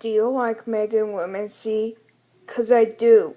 Do you like making women see? 'Cause I do.